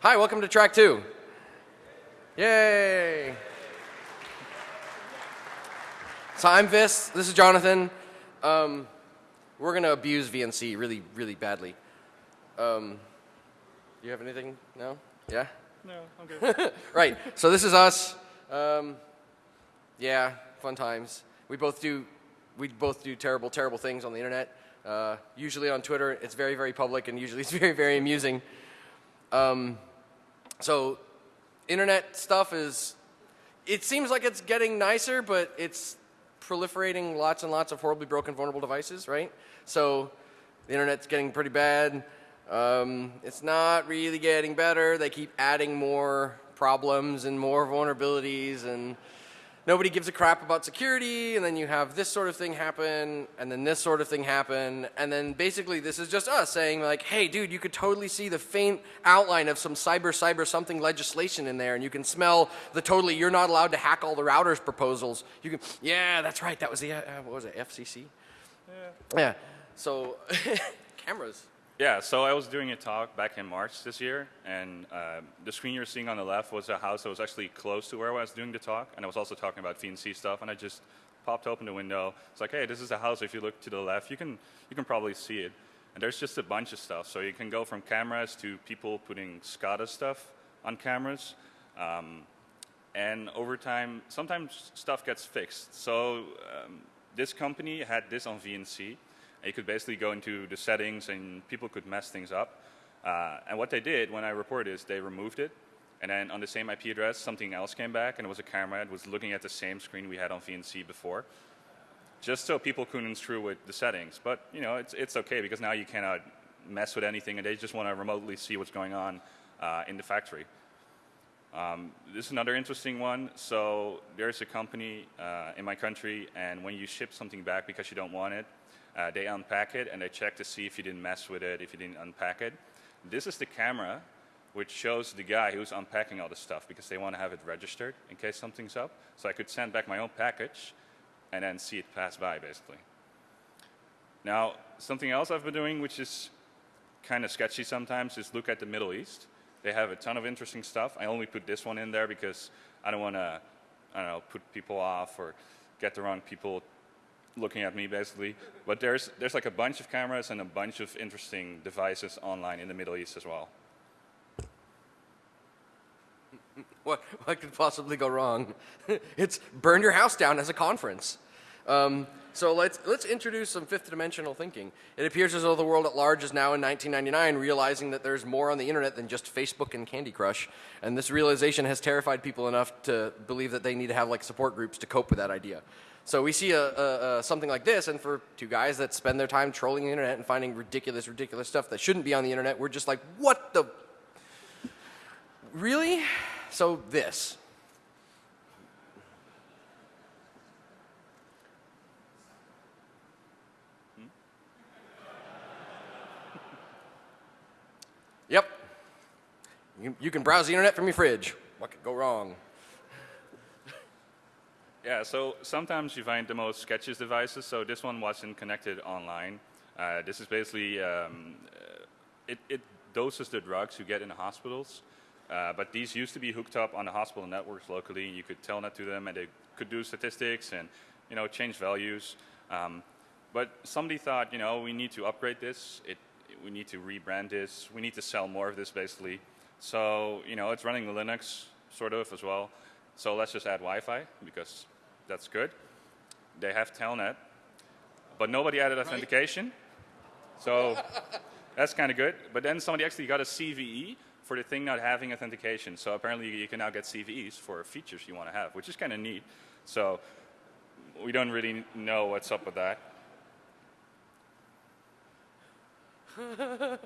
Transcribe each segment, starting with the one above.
Hi, welcome to track two. Yay! So I'm Vis, this is Jonathan. Um, we're going to abuse VNC really, really badly. Um, you have anything? No? Yeah? No, I'm good. right, so this is us. Um, yeah, fun times. We both do, we both do terrible, terrible things on the internet. Uh, usually on Twitter, it's very, very public, and usually it's very, very amusing. Um, so, internet stuff is, it seems like it's getting nicer, but it's proliferating lots and lots of horribly broken, vulnerable devices, right? So, the internet's getting pretty bad. Um, it's not really getting better. They keep adding more problems and more vulnerabilities and nobody gives a crap about security and then you have this sort of thing happen and then this sort of thing happen and then basically this is just us saying like hey dude you could totally see the faint outline of some cyber cyber something legislation in there and you can smell the totally you're not allowed to hack all the routers proposals. You can yeah that's right that was the uh, what was it FCC Yeah. yeah so cameras Yeah, so I was doing a talk back in March this year, and uh, the screen you're seeing on the left was a house that was actually close to where I was doing the talk, and I was also talking about VNC stuff, and I just popped open the window. It's like, hey, this is a house. If you look to the left, you can you can probably see it, and there's just a bunch of stuff. So you can go from cameras to people putting SCADA stuff on cameras. Um, and over time, sometimes stuff gets fixed. So um, this company had this on VNC. You could basically go into the settings and people could mess things up. Uh, and what they did when I reported is they removed it. And then on the same IP address, something else came back and it was a camera that was looking at the same screen we had on VNC before. Just so people couldn't screw with the settings. But you know, it's, it's okay because now you cannot mess with anything and they just want to remotely see what's going on uh, in the factory. Um, this is another interesting one. So there's a company uh, in my country, and when you ship something back because you don't want it, uh, they unpack it and they check to see if you didn't mess with it, if you didn't unpack it. This is the camera which shows the guy who's unpacking all the stuff because they want to have it registered in case something's up. So I could send back my own package and then see it pass by basically. Now, something else I've been doing which is kind of sketchy sometimes is look at the Middle East. They have a ton of interesting stuff. I only put this one in there because I don't want to, I don't know, put people off or get the wrong people looking at me basically. But there's, there's like a bunch of cameras and a bunch of interesting devices online in the Middle East as well. What, what could possibly go wrong? it's burn your house down as a conference. Um, so let's, let's introduce some fifth dimensional thinking. It appears as though the world at large is now in 1999 realizing that there's more on the internet than just Facebook and Candy Crush. And this realization has terrified people enough to believe that they need to have like support groups to cope with that idea. So we see a, a, a, something like this, and for two guys that spend their time trolling the internet and finding ridiculous, ridiculous stuff that shouldn't be on the internet, we're just like, what the? Really? So this. Hmm? Yep. You, you can browse the internet from your fridge. What could go wrong? Yeah, so sometimes you find the most sketchiest devices. So this one wasn't connected online. Uh, this is basically, um, uh, it, it, doses the drugs you get in the hospitals. Uh, but these used to be hooked up on the hospital networks locally. and You could tell that to them and they could do statistics and, you know, change values. Um, but somebody thought, you know, we need to upgrade this. It, we need to rebrand this. We need to sell more of this basically. So, you know, it's running Linux sort of as well. So let's just add Wi-Fi because that's good. They have Telnet, but nobody added authentication. So that's kind of good. But then somebody actually got a CVE for the thing not having authentication. So apparently you can now get CVEs for features you want to have, which is kind of neat. So we don't really know what's up with that.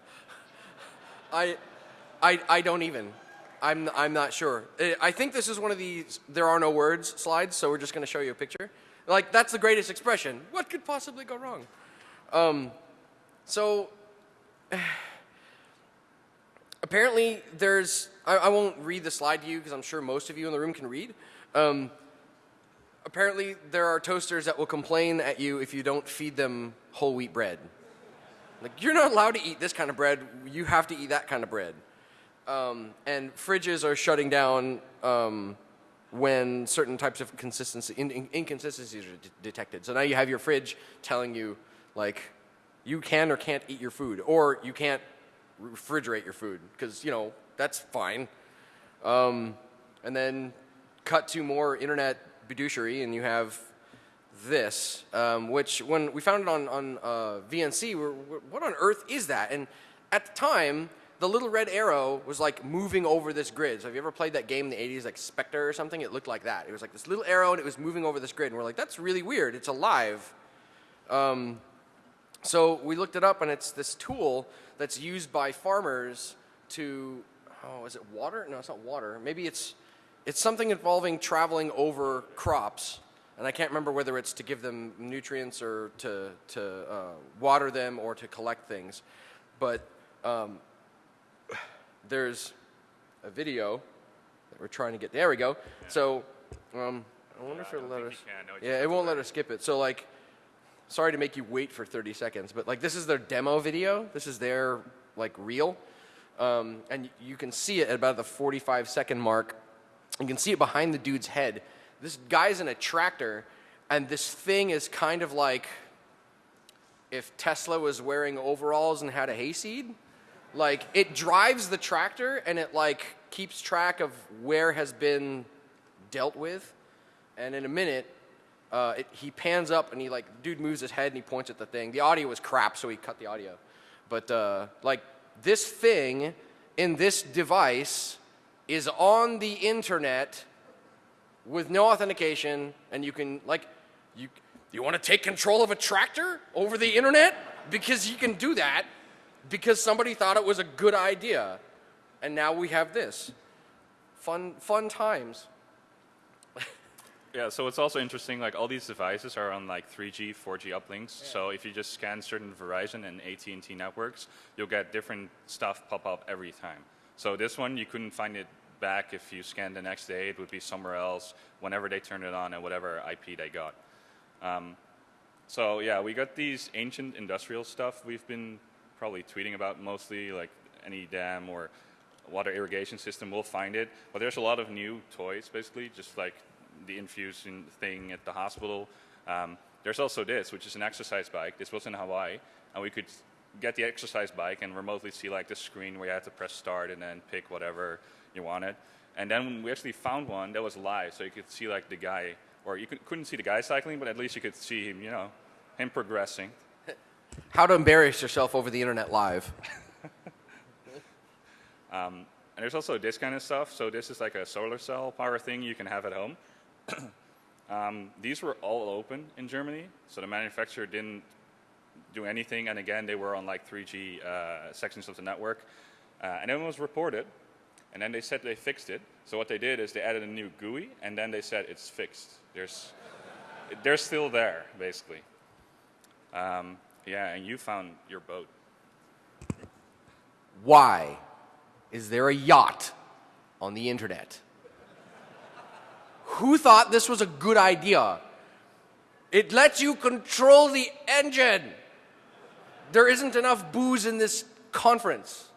I, I, I don't even. I'm, I'm not sure. I think this is one of these there are no words slides, so we're just going to show you a picture. Like, that's the greatest expression. What could possibly go wrong? Um, so, apparently there's, I, I, won't read the slide to you because I'm sure most of you in the room can read. Um, apparently there are toasters that will complain at you if you don't feed them whole wheat bread. Like, you're not allowed to eat this kind of bread. You have to eat that kind of bread. Um, and fridges are shutting down um, when certain types of consistency in, in, inconsistencies are detected. So now you have your fridge telling you like you can or can't eat your food, or you can't refrigerate your food because you know that's fine. Um, and then cut to more internet fiduciary, and you have this, um, which when we found it on on uh, VNC, we're, what on earth is that? And at the time, the little red arrow was like moving over this grid. So have you ever played that game in the 80s, like Spectre or something? It looked like that. It was like this little arrow and it was moving over this grid. And we're like, that's really weird. It's alive. Um, so we looked it up and it's this tool that's used by farmers to, oh, is it water? No, it's not water. Maybe it's, it's something involving traveling over crops. And I can't remember whether it's to give them nutrients or to, to uh, water them or to collect things. But um, there's a video that we're trying to get. There we go. So um, I wonder if it'll let us. you can. No, it yeah, it won't let us skip it. So like, sorry to make you wait for 30 seconds, but like this is their demo video. This is their like reel, um, and you can see it at about the 45 second mark. You can see it behind the dude's head. This guy's in a tractor, and this thing is kind of like if Tesla was wearing overalls and had a hayseed. Like it drives the tractor and it like keeps track of where has been dealt with. And in a minute, uh, it, he pans up and he like dude moves his head and he points at the thing. The audio was crap, so he cut the audio. But uh, like this thing in this device is on the internet with no authentication, and you can like you you want to take control of a tractor over the internet because you can do that because somebody thought it was a good idea, and now we have this fun fun times. Yeah, so it's also interesting, like all these devices are on like 3G, 4G uplinks. So if you just scan certain Verizon and AT&T networks, you'll get different stuff pop up every time. So this one, you couldn't find it back if you scanned the next day. It would be somewhere else whenever they turned it on and whatever IP they got. Um, so yeah, we got these ancient industrial stuff we've been probably tweeting about mostly, like any dam or water irrigation system will find it. But there's a lot of new toys, basically, just like the infusion thing at the hospital. Um, there's also this, which is an exercise bike. This was in Hawaii, and we could get the exercise bike and remotely see like the screen where you had to press start and then pick whatever you wanted. And then we actually found one that was live, so you could see like the guy, or you could, couldn't see the guy cycling, but at least you could see him, you know, him progressing. How to embarrass yourself over the internet live. Um, and there's also this kind of stuff. So this is like a solar cell power thing you can have at home. um, these were all open in Germany, so the manufacturer didn't do anything. And again, they were on like 3G uh, sections of the network. Uh, and it was reported, and then they said they fixed it. So what they did is they added a new GUI, and then they said it's fixed. There's, they're still there, basically. Um, yeah, and you found your boat. Why is there a yacht on the internet? Who thought this was a good idea? It lets you control the engine. There isn't enough booze in this conference.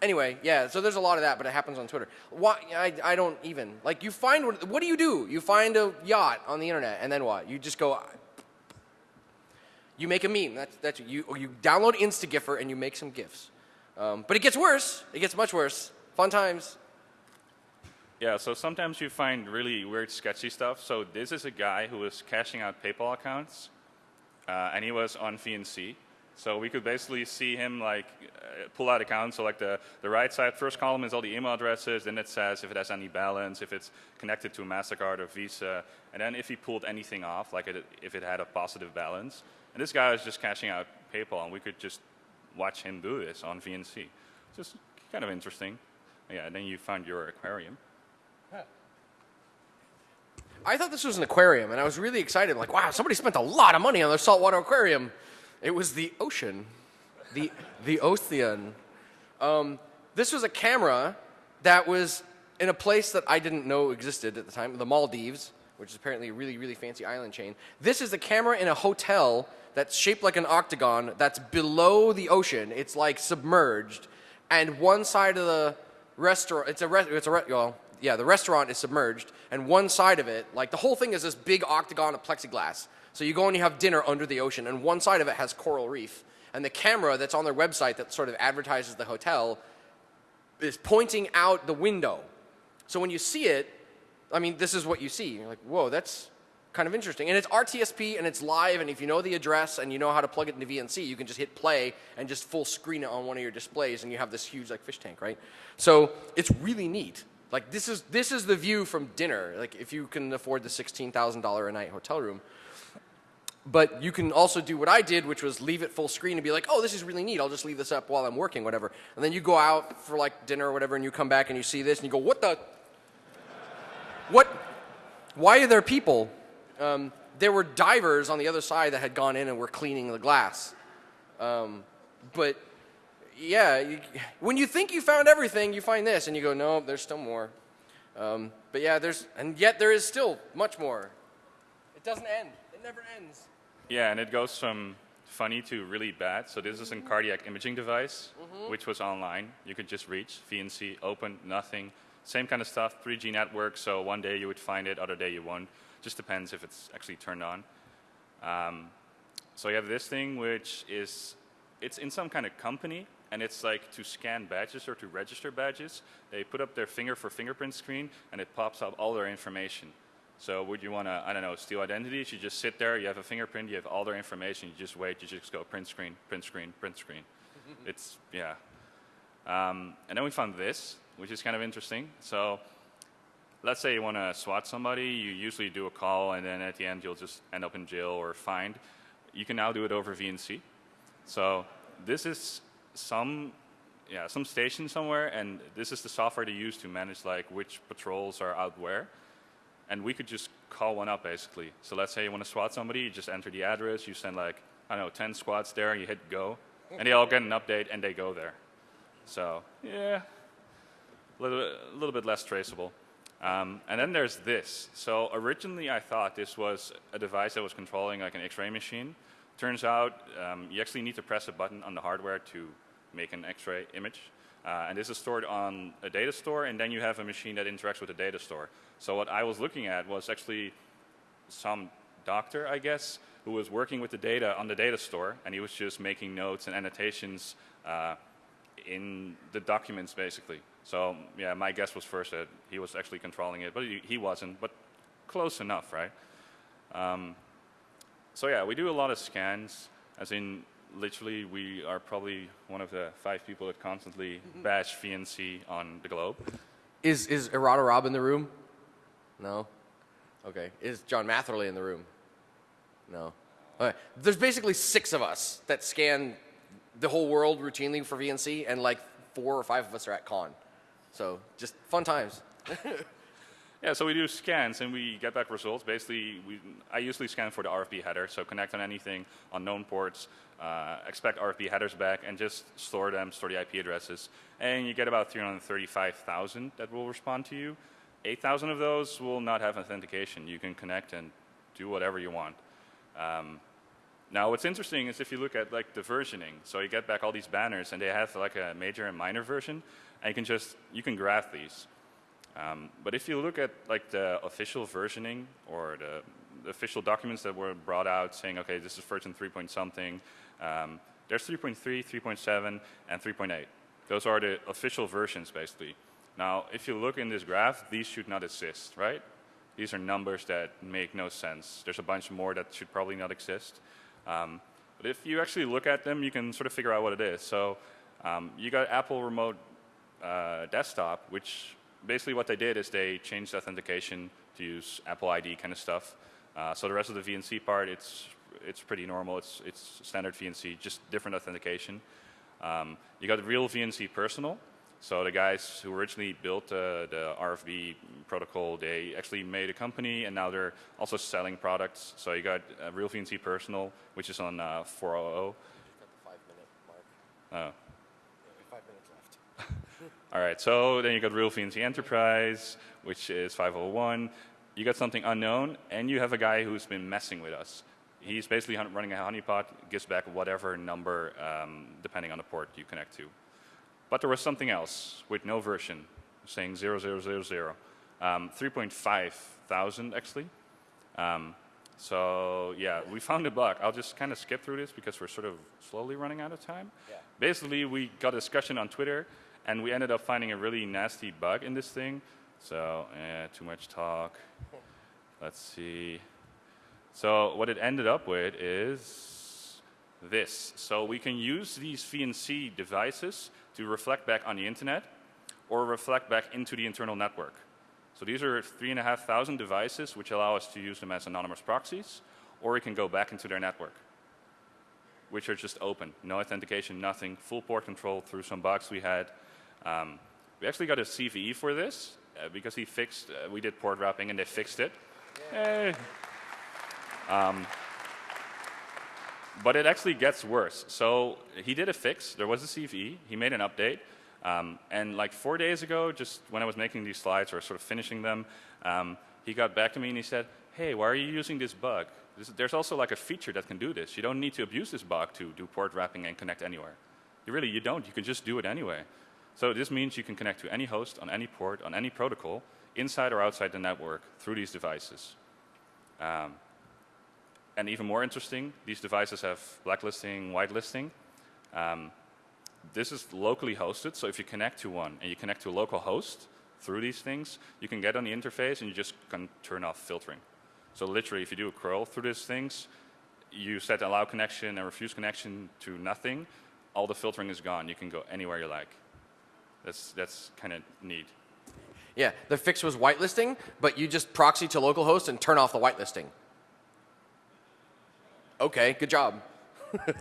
Anyway, yeah, so there's a lot of that, but it happens on Twitter. Why, I, I don't even. Like, you find, what, what do you do? You find a yacht on the internet, and then what? You just go, you make a meme. That's, that's you, or you download Instagiffer and you make some GIFs. Um, but it gets worse. It gets much worse. Fun times. Yeah, so sometimes you find really weird, sketchy stuff. So this is a guy who was cashing out PayPal accounts, uh, and he was on VNC. So we could basically see him like uh, pull out accounts. So like the, the right side, first column is all the email addresses. Then it says if it has any balance, if it's connected to a Mastercard or Visa, and then if he pulled anything off, like it, if it had a positive balance. And this guy was just cashing out PayPal, and we could just watch him do this on VNC. Just kind of interesting. Yeah, and then you found your aquarium. Yeah. I thought this was an aquarium, and I was really excited. Like, wow, somebody spent a lot of money on their saltwater aquarium. It was the ocean, the the ocean. Um, this was a camera that was in a place that I didn't know existed at the time, the Maldives, which is apparently a really really fancy island chain. This is the camera in a hotel that's shaped like an octagon that's below the ocean. It's like submerged, and one side of the restaurant it's a re- it's a re- well yeah the restaurant is submerged and one side of it like the whole thing is this big octagon of plexiglass so you go and you have dinner under the ocean and one side of it has coral reef and the camera that's on their website that sort of advertises the hotel is pointing out the window. So when you see it i mean this is what you see. You're like whoa that's kind of interesting. And it's rtsp and it's live and if you know the address and you know how to plug it into vnc you can just hit play and just full screen it on one of your displays and you have this huge like fish tank right? So it's really neat. Like this is this is the view from dinner. Like if you can afford the $16000 a night hotel room but you can also do what I did, which was leave it full screen and be like, oh, this is really neat. I'll just leave this up while I'm working, whatever. And then you go out for like dinner or whatever, and you come back and you see this, and you go, what the? What? Why are there people? Um, there were divers on the other side that had gone in and were cleaning the glass. Um, but yeah, you, when you think you found everything, you find this, and you go, no, there's still more. Um, but yeah, there's, and yet there is still much more. It doesn't end. It never ends. Yeah, and it goes from funny to really bad. So this is a cardiac imaging device, which was online. You could just reach VNC, open, nothing. Same kind of stuff, 3G network. So one day you would find it, other day you won't. Just depends if it's actually turned on. Um, so you have this thing, which is it's in some kind of company, and it's like to scan badges or to register badges. They put up their finger for fingerprint screen, and it pops up all their information. So would you want to, I don't know, steal identities? You just sit there, you have a fingerprint, you have all their information, you just wait, you just go print screen, print screen, print screen. it's, yeah. Um, and then we found this, which is kind of interesting. So let's say you want to swat somebody, you usually do a call, and then at the end you'll just end up in jail or fined. You can now do it over VNC. So this is some, yeah, some station somewhere, and this is the software they use to manage like which patrols are out where and we could just call one up basically. So let's say you want to swat somebody, you just enter the address, you send like, I don't know, 10 squads there, and you hit go, and they all get an update and they go there. So, yeah, a little, little bit less traceable. Um, and then there's this. So originally I thought this was a device that was controlling like an X-ray machine. Turns out um, you actually need to press a button on the hardware to make an X-ray image. Uh, and this is stored on a data store, and then you have a machine that interacts with the data store. So what I was looking at was actually some doctor, I guess, who was working with the data on the data store, and he was just making notes and annotations uh, in the documents, basically. So yeah, my guess was first that he was actually controlling it, but he, he wasn't, but close enough, right? Um, so yeah, we do a lot of scans, as in literally we are probably one of the five people that constantly mm-hmm. bash VNC on the globe. Is is Errata Rob in the room? No. Okay. Is John Matherly in the room? No. Okay. There's basically six of us that scan the whole world routinely for VNC, and like four or five of us are at con. So just fun times. Yeah, so we do scans and we get back results. Basically, we, I usually scan for the RFB header, so connect on anything on known ports, uh, expect RFB headers back, and just store them, store the IP addresses. And you get about 335,000 that will respond to you. 8,000 of those will not have authentication. You can connect and do whatever you want. Um, now, what's interesting is if you look at like the versioning, so you get back all these banners, and they have like a major and minor version, and you can just you can graph these. Um, but if you look at like the official versioning or the, the, official documents that were brought out saying, okay, this is version 3 point something, um, there's 3.3, 3.7, and 3.8. Those are the official versions, basically. Now, if you look in this graph, these should not exist, right? These are numbers that make no sense. There's a bunch more that should probably not exist. Um, but if you actually look at them, you can sort of figure out what it is. So um, you got Apple Remote uh, Desktop, which basically what they did is they changed authentication to use Apple ID kind of stuff. Uh, so the rest of the VNC part, it's it's pretty normal. It's it's standard VNC, just different authentication. Um, you got real VNC personal. So the guys who originally built uh, the RFB protocol, they actually made a company, and now they're also selling products. So you got uh, real VNC personal, which is on uh, 400. Oh. All right, so then you got Real VNC Enterprise, which is 501. You got something unknown, and you have a guy who's been messing with us. He's basically running a honeypot, gives back whatever number um, depending on the port you connect to. But there was something else with no version, saying 0000, um, 3.5 thousand actually. Um, so yeah, we found a bug. I'll just kind of skip through this because we're sort of slowly running out of time. Yeah. Basically, we got a discussion on Twitter, and we ended up finding a really nasty bug in this thing. So, eh, too much talk. Let's see. So what it ended up with is this. So we can use these VNC devices to reflect back on the internet or reflect back into the internal network. So these are 3,500 devices which allow us to use them as anonymous proxies, or we can go back into their network, which are just open, no authentication, nothing, full port control through some bugs we had. Um, we actually got a CVE for this uh, because he fixed, uh, we did port wrapping and they fixed it. Hey. Um, but it actually gets worse. So he did a fix. There was a CVE. He made an update. Um, and like four days ago, just when I was making these slides or sort of finishing them, um, he got back to me and he said, hey, why are you using this bug? This, there's also like a feature that can do this. You don't need to abuse this bug to do port wrapping and connect anywhere. You really, you don't. You can just do it anyway. So this means you can connect to any host on any port, on any protocol, inside or outside the network through these devices. Um, and even more interesting, these devices have blacklisting, whitelisting. Um, this is locally hosted, so if you connect to one and you connect to a local host through these things, you can get on the interface and you just can turn off filtering. So literally, if you do a curl through these things, you set allow connection and refuse connection to nothing, all the filtering is gone. You can go anywhere you like. That's, that's kind of neat. Yeah, the fix was whitelisting, but you just proxy to localhost and turn off the whitelisting. Okay, good job.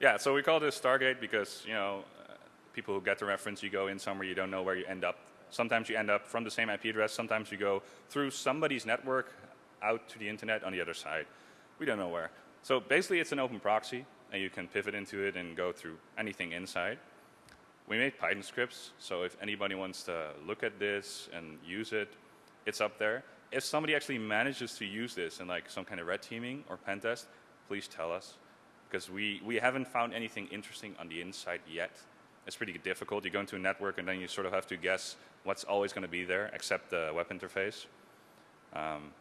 Yeah, so we call this Stargate because, you know, uh, people who get the reference, you go in somewhere, you don't know where you end up. Sometimes you end up from the same IP address, sometimes you go through somebody's network out to the internet on the other side. We don't know where. So basically it's an open proxy, and you can pivot into it and go through anything inside. We made Python scripts, so if anybody wants to look at this and use it, it's up there. If somebody actually manages to use this in like some kind of red teaming or pen test, please tell us because we, we haven't found anything interesting on the inside yet. It's pretty difficult. You go into a network and then you sort of have to guess what's always going to be there except the web interface. Um,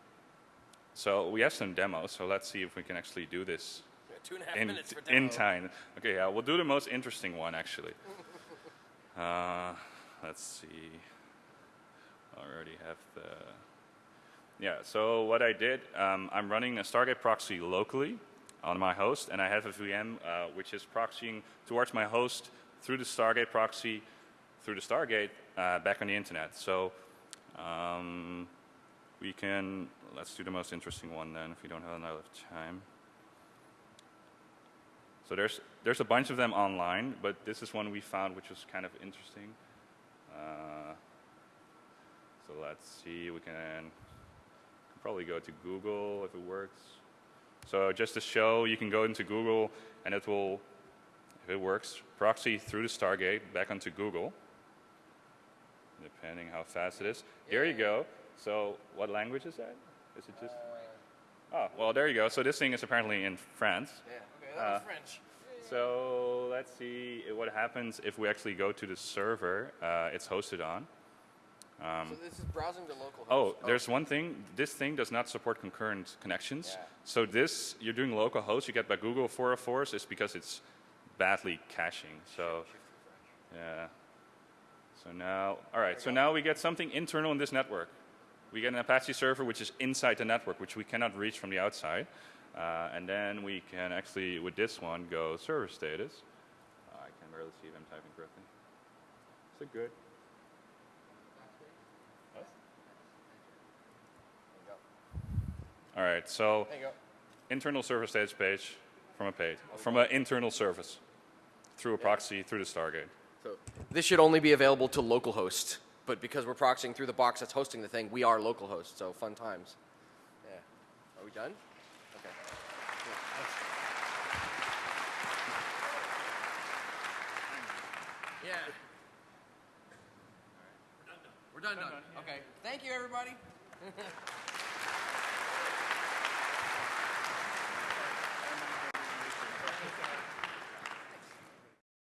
so we have some demos, so let's see if we can actually do this Two and a half in, minutes for in time. Okay, yeah, we'll do the most interesting one actually. uh, let's see. I already have the. Yeah, so what I did, um, I'm running a Stargate proxy locally on my host, and I have a VM uh, which is proxying towards my host through the Stargate proxy, through the Stargate, uh, back on the internet. So um, we can, let's do the most interesting one then, if we don't have enough time. So there's, there's a bunch of them online, but this is one we found which was kind of interesting. Uh, so let's see, we can probably go to Google if it works. So just to show, you can go into Google and it will, if it works, proxy through the Stargate back onto Google, depending how fast it is. Here you go. So what language is that? Is it just? Oh, well, there you go. So this thing is apparently in France. Yeah, that was Uh, French. So let's see what happens if we actually go to the server uh, it's hosted on. so this is browsing the local Oh, host. there's one thing. This thing does not support concurrent connections. Yeah. So this, you're doing local host, you get by Google 404s, is because it's badly caching. So, yeah. So now, all right. So now we get something internal in this network. We get an Apache server which is inside the network, which we cannot reach from the outside. Uh, and then we can actually, with this one, go server status. Uh, I can barely see if I'm typing correctly. Is it good? What? All right. So There you go. internal server status page from a page from an internal service through a proxy through the Stargate. So this should only be available to localhost, but because we're proxying through the box that's hosting the thing, we are localhost. So fun times. Yeah. Are we done? Okay. Yeah. We're done. Done. Okay. Thank you, everybody.